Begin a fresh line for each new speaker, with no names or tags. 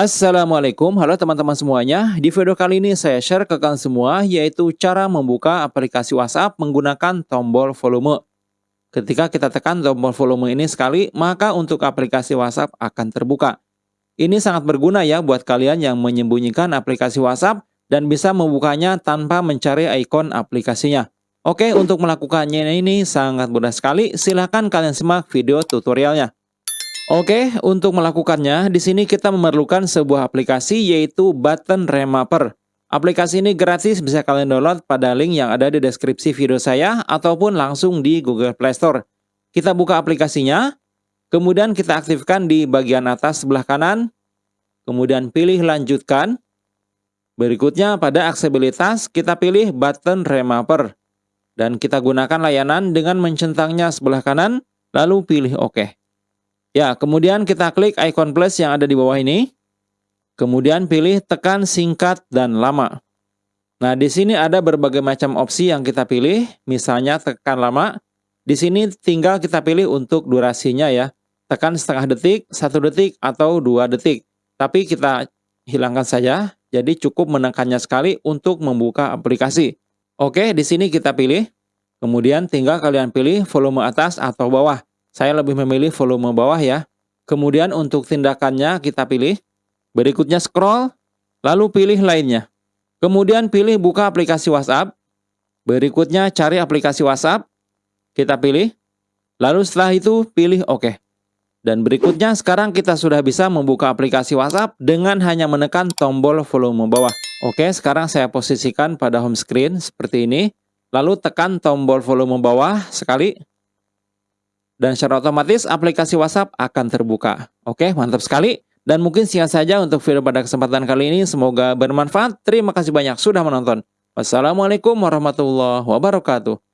Assalamualaikum, halo teman-teman semuanya. Di video kali ini saya share ke kalian semua yaitu cara membuka aplikasi WhatsApp menggunakan tombol volume. Ketika kita tekan tombol volume ini sekali, maka untuk aplikasi WhatsApp akan terbuka. Ini sangat berguna ya buat kalian yang menyembunyikan aplikasi WhatsApp dan bisa membukanya tanpa mencari ikon aplikasinya. Oke, untuk melakukannya ini sangat mudah sekali. Silahkan kalian simak video tutorialnya. Oke, untuk melakukannya, di sini kita memerlukan sebuah aplikasi yaitu Button Remapper. Aplikasi ini gratis bisa kalian download pada link yang ada di deskripsi video saya ataupun langsung di Google Play Store. Kita buka aplikasinya, kemudian kita aktifkan di bagian atas sebelah kanan, kemudian pilih lanjutkan. Berikutnya pada aksesibilitas kita pilih Button Remapper dan kita gunakan layanan dengan mencentangnya sebelah kanan, lalu pilih OK. Ya, kemudian kita klik icon plus yang ada di bawah ini. Kemudian pilih tekan singkat dan lama. Nah, di sini ada berbagai macam opsi yang kita pilih. Misalnya tekan lama. Di sini tinggal kita pilih untuk durasinya ya. Tekan setengah detik, satu detik, atau dua detik. Tapi kita hilangkan saja. Jadi cukup menekannya sekali untuk membuka aplikasi. Oke, di sini kita pilih. Kemudian tinggal kalian pilih volume atas atau bawah. Saya lebih memilih volume bawah ya. Kemudian untuk tindakannya kita pilih. Berikutnya scroll, lalu pilih lainnya. Kemudian pilih buka aplikasi WhatsApp. Berikutnya cari aplikasi WhatsApp. Kita pilih. Lalu setelah itu pilih OK. Dan berikutnya sekarang kita sudah bisa membuka aplikasi WhatsApp dengan hanya menekan tombol volume bawah. Oke, sekarang saya posisikan pada home screen seperti ini. Lalu tekan tombol volume bawah sekali dan secara otomatis aplikasi WhatsApp akan terbuka. Oke, mantap sekali. Dan mungkin singkat saja untuk video pada kesempatan kali ini. Semoga bermanfaat. Terima kasih banyak sudah menonton. Wassalamualaikum warahmatullahi wabarakatuh.